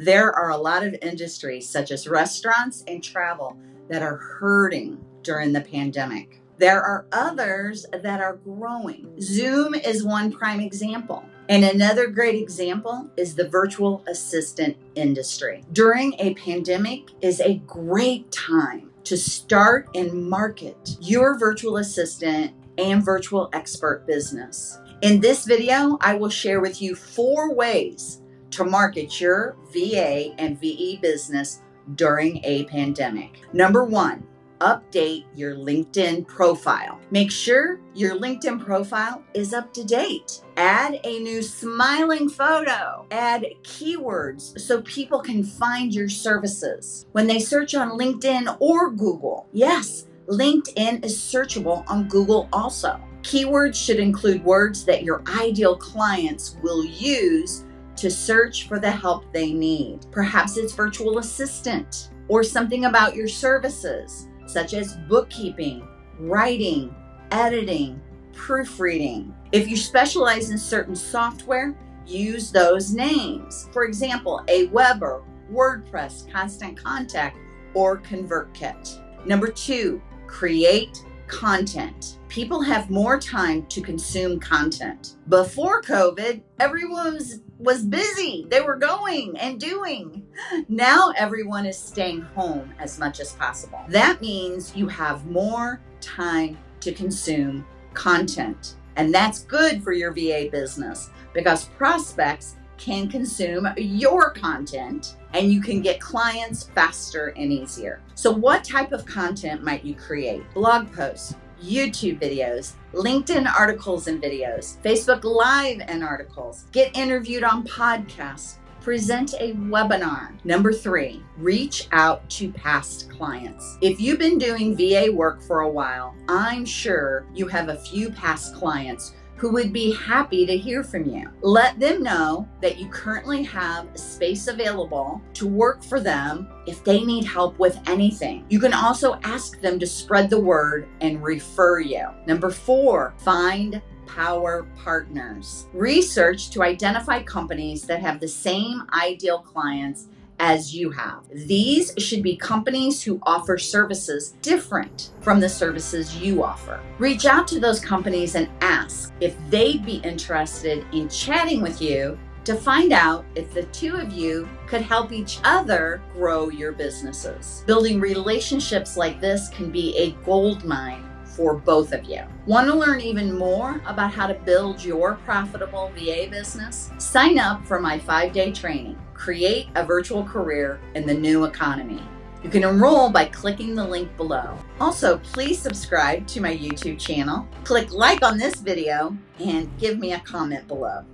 There are a lot of industries, such as restaurants and travel, that are hurting during the pandemic. There are others that are growing. Zoom is one prime example. And another great example is the virtual assistant industry. During a pandemic is a great time to start and market your virtual assistant and virtual expert business. In this video, I will share with you four ways to market your VA and VE business during a pandemic. Number one, update your LinkedIn profile. Make sure your LinkedIn profile is up to date. Add a new smiling photo. Add keywords so people can find your services when they search on LinkedIn or Google. Yes, LinkedIn is searchable on Google also. Keywords should include words that your ideal clients will use to search for the help they need. Perhaps it's virtual assistant or something about your services such as bookkeeping, writing, editing, proofreading. If you specialize in certain software, use those names. For example, Aweber, WordPress, Constant Contact, or ConvertKit. Number two, create content. People have more time to consume content. Before COVID, everyone was, was busy. They were going and doing. Now everyone is staying home as much as possible. That means you have more time to consume content. And that's good for your VA business because prospects can consume your content and you can get clients faster and easier. So what type of content might you create? Blog posts, YouTube videos, LinkedIn articles and videos, Facebook Live and articles, get interviewed on podcasts, present a webinar. Number three, reach out to past clients. If you've been doing VA work for a while, I'm sure you have a few past clients who would be happy to hear from you. Let them know that you currently have space available to work for them if they need help with anything. You can also ask them to spread the word and refer you. Number four, find power partners. Research to identify companies that have the same ideal clients as you have. These should be companies who offer services different from the services you offer. Reach out to those companies and ask if they'd be interested in chatting with you to find out if the two of you could help each other grow your businesses. Building relationships like this can be a gold mine for both of you. Want to learn even more about how to build your profitable VA business? Sign up for my five day training, Create a Virtual Career in the New Economy. You can enroll by clicking the link below. Also, please subscribe to my YouTube channel, click like on this video, and give me a comment below.